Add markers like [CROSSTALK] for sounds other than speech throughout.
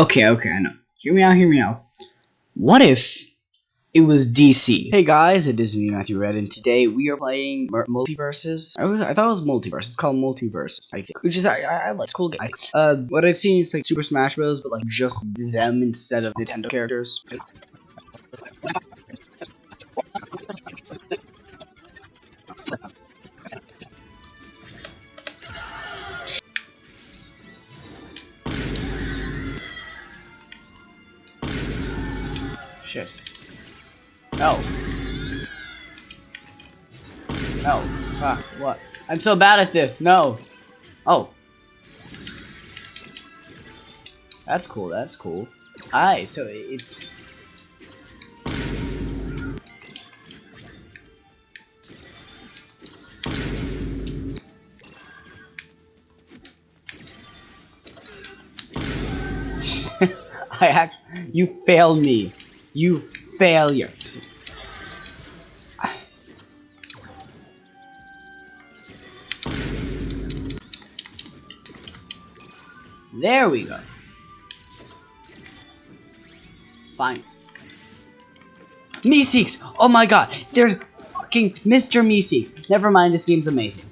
Okay, okay, I know. Hear me out, hear me out. What if it was DC? Hey guys, it is me, Matthew Red, and today we are playing MultiVersus. I was, I thought it was Multiverse. It's called Multiverses, I think. Which is, I, I, I like. It's cool game. Uh, what I've seen is like Super Smash Bros, but like just them instead of Nintendo characters. Shit. No. No. Fuck. What? I'm so bad at this. No. Oh. That's cool. That's cool. Alright, so it's. [LAUGHS] I act. You failed me. You failure. There we go. Fine. Meeseeks! Oh my god, there's fucking Mr. Meeseeks. Never mind, this game's amazing.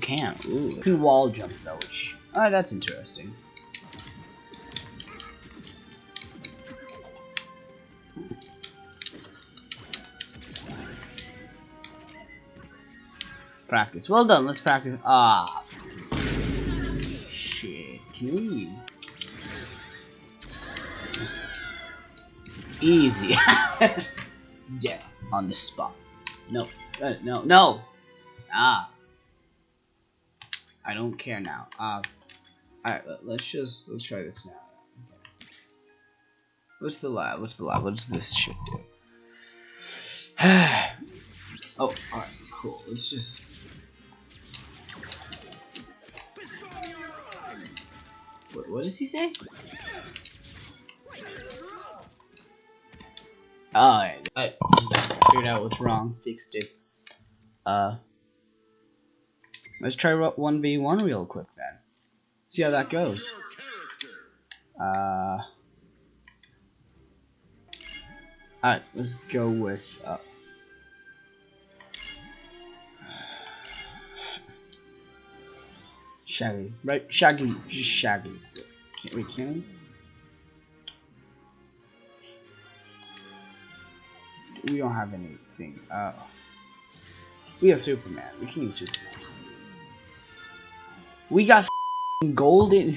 Can ooh, can wall jump though, which oh, that's interesting. Practice. Well done. Let's practice. Ah. Shit. Can we? Easy. [LAUGHS] Dead on the spot. No. Uh, no. No. Ah. I don't care now. Uh. Alright. Let's just let's try this now. What's the lab? What's the lab? What does this shit do? [SIGHS] oh, alright, cool. Let's just What, does he say? Oh, I figured out what's wrong. Fixed it. Uh, let's try 1v1 real quick then. See how that goes. Uh, alright, let's go with, uh, Shaggy. Right? Shaggy. Just Shaggy. Can't we can we? We don't have anything. Uh, we have Superman. We can use Superman. We got golden.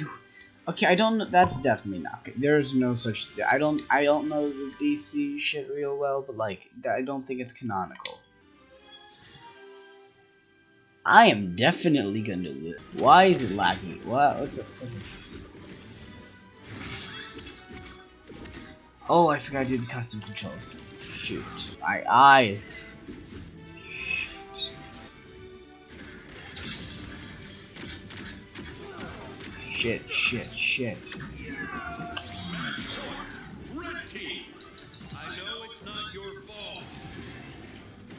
Okay, I don't. know. That's definitely not good. There's no such. Thing. I don't. I don't know the DC shit real well, but like, I don't think it's canonical. I am definitely gonna live. Why is it lagging? What? What the fuck is this? Oh, I forgot to do the custom controls. Shoot. My eyes. Shit. Shit, shit, shit.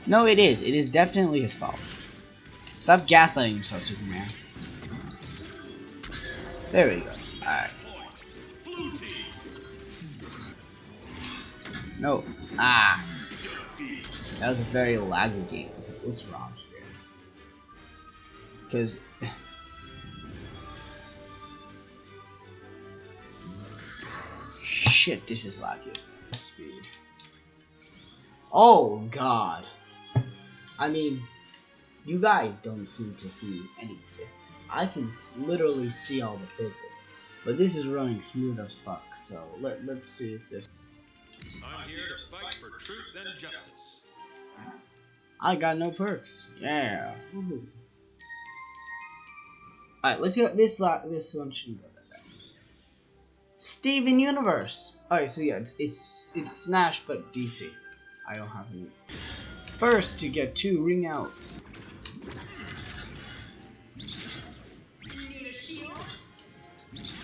No, it is. It is definitely his fault. Stop gaslighting yourself, Superman. There we go. Alright. No. Ah. That was a very laggy game. What's wrong here? Because... Shit, this is laggy. Speed. Oh, God. I mean... You guys don't seem to see any difference. I can literally see all the pixels. But this is running smooth as fuck, so let, let's see if this... I'm here to fight for truth and justice. I got no perks. Yeah. Alright, let's get this this one should go that. Steven Universe. Alright, so yeah, it's it's it's Smash but DC. I don't have any. First to get two ring outs.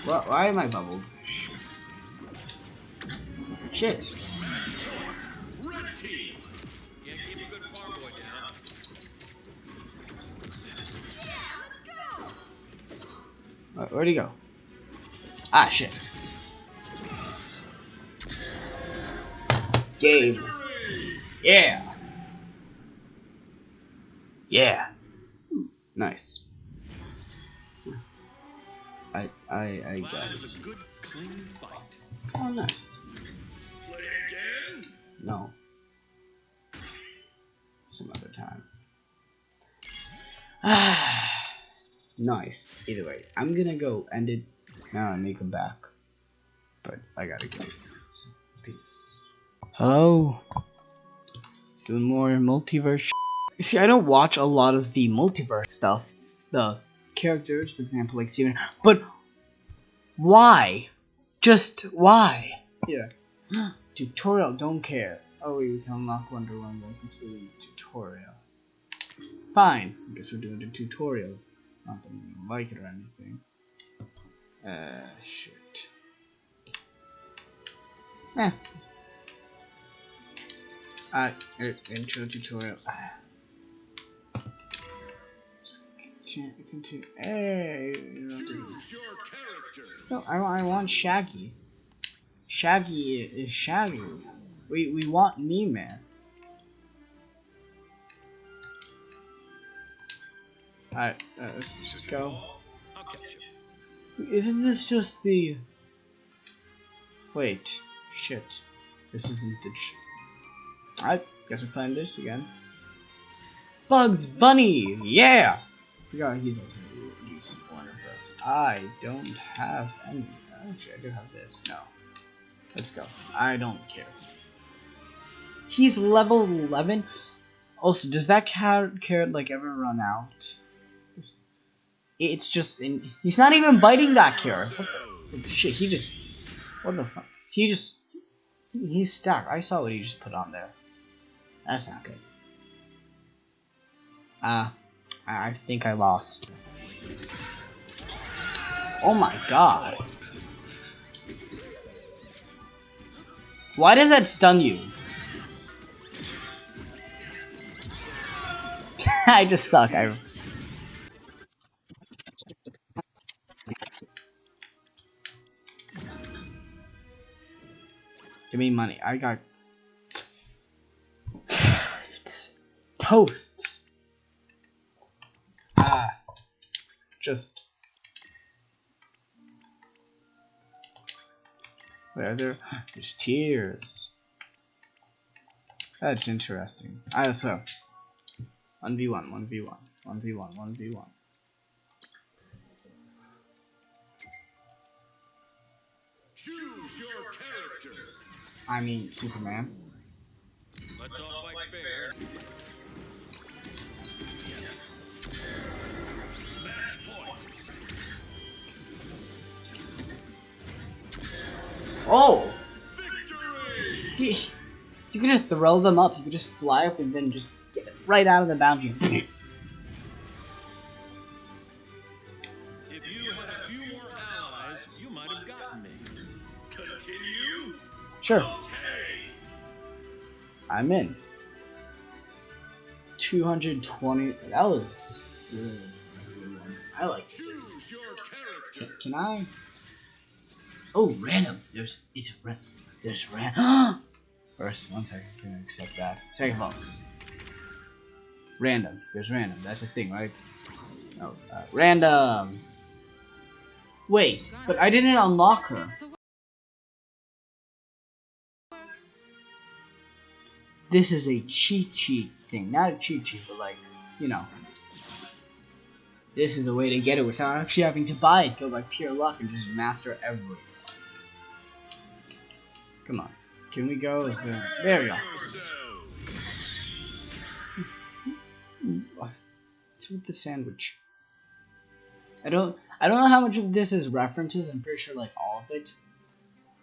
Why am I bubbled? Shit. Where'd he go? Ah, shit. Game. Yeah. Yeah. Nice. I I I got That it. is a good, clean fight. Oh, nice. Play again? No. Some other time. Ah, [SIGHS] nice. Either way, I'm gonna go end it now and make him back. But I gotta go. So, peace. Hello. Doing more multiverse. sh- [LAUGHS] See, I don't watch a lot of the multiverse stuff. The characters, for example, like Steven. But why? Just why? Yeah. [GASPS] tutorial, don't care. Oh, we can unlock Wonder Woman by completing the tutorial. Fine. I guess we're doing the tutorial. Not that I don't like it or anything. Uh, shit. Eh. Uh, uh, intro tutorial. Ah. Just Continue. continue. Hey. No, I, want- I want Shaggy. Shaggy is Shaggy. We we want me, man. Alright, uh, let's just go. Isn't this just the... Wait. Shit. This isn't the... Alright, guess we're playing this again. Bugs Bunny! Yeah! Forgot he's also Bros. I don't have any. Actually, I do have this. No. Let's go. I don't care. He's level 11? Also, does that carrot, carrot like ever run out? It's just, in, he's not even biting that carrot. The, shit, he just, what the fuck? He just, he's stacked. I saw what he just put on there. That's not good. Ah, I I think I lost. Oh my god. Why does that stun you? [LAUGHS] I just suck. I. Give me money. I got [SIGHS] toasts. Ah, just. Where are there? There's tears. That's interesting. I also. 1v1, 1v1, 1v1, 1v1. Choose your character. I mean, Superman. Let's all fight fair. Oh! You, you could just throw them up. You could just fly up and then just get right out of the boundary. [LAUGHS] If you had a few more allies, you might have gotten me. Continue? sure, Okay. I'm in. 220. That was good. I like it. Choose your character. Can I? Oh, random. There's it's ran. There's random. [GASPS] First, one second. Can I accept that? Second of all, random. There's random. That's a thing, right? Oh, uh, random. Wait, but I didn't unlock her. This is a cheat sheet thing, not a cheat sheet, but like, you know. This is a way to get it without actually having to buy it. Go by pure luck and just master everything. Come on. Can we go? Is there... There we go. What's with the sandwich? I don't I don't know how much of this is references, I'm pretty sure like all of it.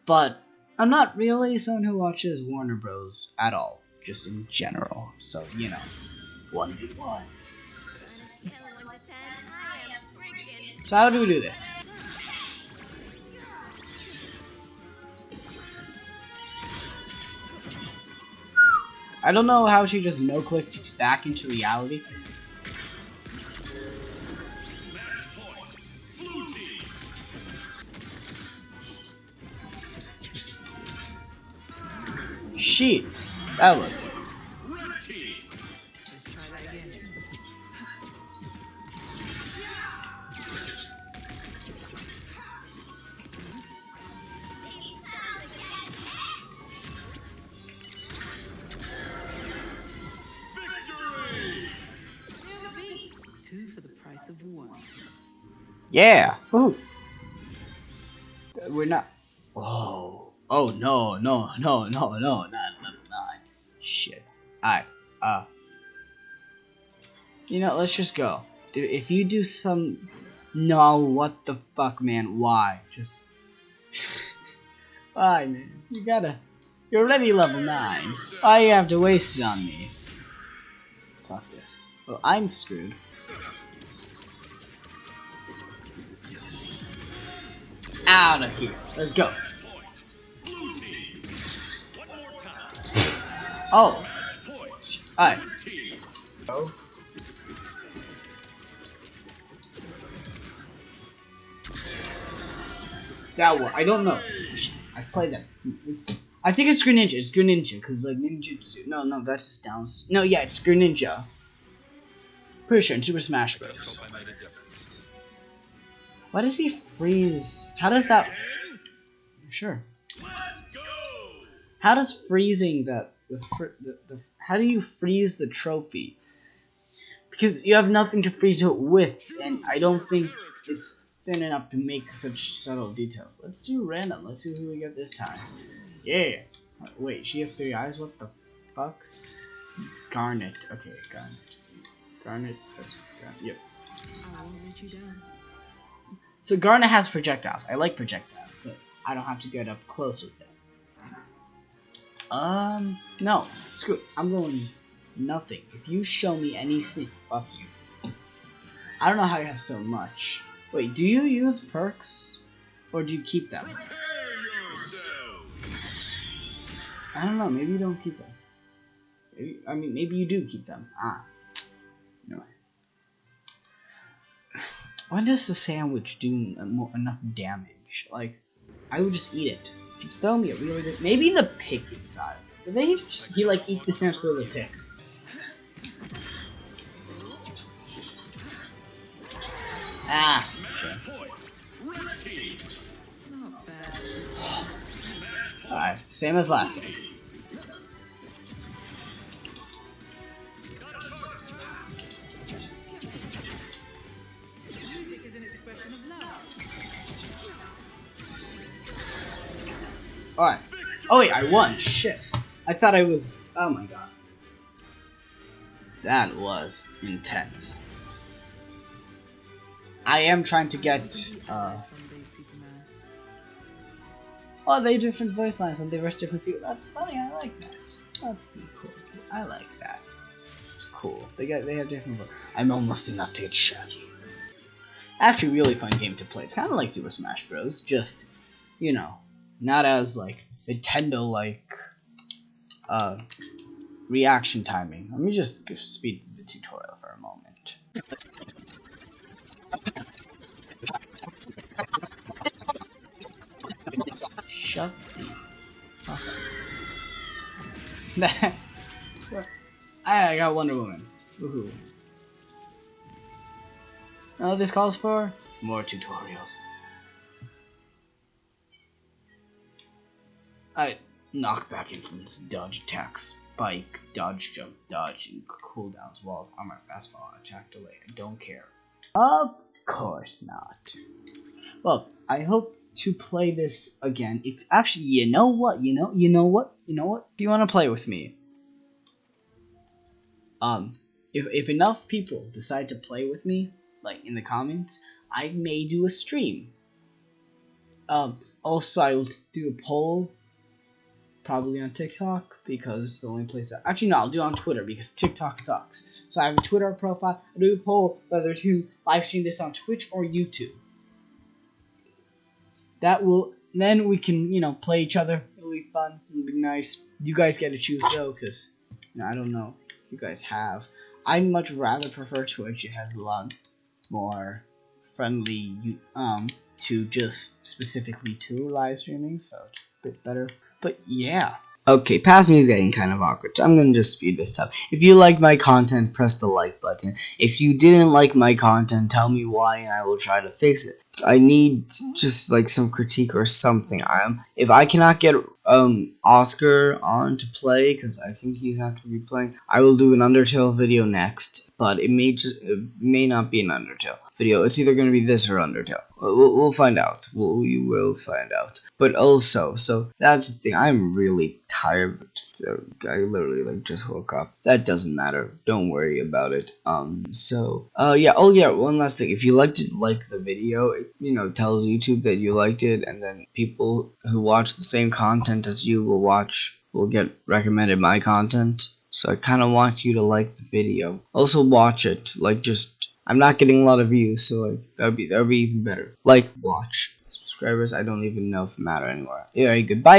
But I'm not really someone who watches Warner Bros. at all. Just in general. So, you know. 1v1. So how do we do this? I don't know how she just no-clipped back into reality. Shit. That was. Yeah. Ooh. We're not. Oh. Oh no no no no no not level nine. Shit. Alright. Uh. You know, let's just go. Dude, If you do some. No, what the fuck, man? Why? Just. [LAUGHS] Why, man? You gotta. You're already level nine. Why you have to waste it on me? Fuck this. Well, I'm screwed. Out of here. Let's go. Point. Blue team. One more time. Oh, alright. That one. I don't know. I've played that. It's, I think it's Greninja. It's Greninja because like ninjutsu. No, no, that's just down. No, yeah, it's Greninja. Pretty sure in Super Smash Bros. Why does he freeze? How does that? Sure. How does freezing that the, fr- the, the how do you freeze the trophy? Because you have nothing to freeze it with, and I don't think it's thin enough to make such subtle details. Let's do random. Let's see who we get this time. Yeah. Wait, she has three eyes. What the fuck? Garnet. Okay, Garnet. Garnet. Garnet. Yep. I won't let you down. So Garnet has projectiles. I like projectiles, but I don't have to get up close with them. Um, no. Screw it. I'm going nothing. If you show me any sneak, fuck you. I don't know how you have so much. Wait, do you use perks? Or do you keep them? I don't know. Maybe you don't keep them. Maybe, I mean, maybe you do keep them. Ah. When does the sandwich do en- mo- enough damage? Like, I would just eat it. If you throw me a really good... Maybe the pick inside. Did they just, he like eat the sandwich through the pick? Ah, shit. Point. Red team. Not bad. Alright, same as last game. Alright. Oh wait, I won. Shit. I thought I was. Oh my god. That was intense. I am trying to get. Uh, oh, they different voice lines and they were different people. That's funny. I like that. That's cool. I like that. It's cool. They got. They have different. Vo- I'm almost enough to get shaggy. Actually, really fun game to play. It's kind of like Super Smash Bros. Just, you know, not as like Nintendo like uh reaction timing. Let me just speed through the tutorial for a moment. Shut the fuck. [LAUGHS] I got Wonder Woman. Woohoo. What this calls for? More tutorials. I knockback influence, dodge attack, spike, dodge jump, dodge, and cooldowns, walls, armor, fast fall, attack delay. I don't care. Of course not. Well, I hope to play this again. If actually, you know what, you know, you know what, you know what. If you want to play with me, um, if if enough people decide to play with me, like in the comments, I may do a stream. Um, also I will do a poll probably on TikTok because the only place that, actually no, I'll do it on Twitter because TikTok sucks. So I have a Twitter profile. I do a poll whether to live stream this on Twitch or YouTube. That will then we can you know play each other. It'll be fun. It'll be nice. You guys get to choose though, because you know, I don't know if you guys have. I much rather prefer Twitch. It has a lot more friendly um to just specifically to live streaming, so it's a bit better. But yeah, Okay, past me is getting kind of awkward, so I'm gonna just speed this up. If you like my content, press the like button. If you didn't like my content, tell me why and I will try to fix it. I need just like some critique or something. I'm if I cannot get um Oscar on to play because I think he's not gonna be playing. I will do an Undertale video next, but it may just it may not be an Undertale video. It's either gonna be this or Undertale. We'll, we'll find out. We'll, we will find out. But also, so that's the thing. I'm really tired. I literally like just woke up. That doesn't matter. Don't worry about it. Um. So. Uh. Yeah. Oh yeah. One last thing. If you liked it, like the video, it you know tells YouTube that you liked it, and then people who watch the same content as you will watch will get recommended my content. So I kind of want you to like the video. Also watch it. Like just I'm not getting a lot of views, so like that'd be that'd be even better. Like, watch, subscribers. I don't even know if it matter anymore. Yeah, goodbye.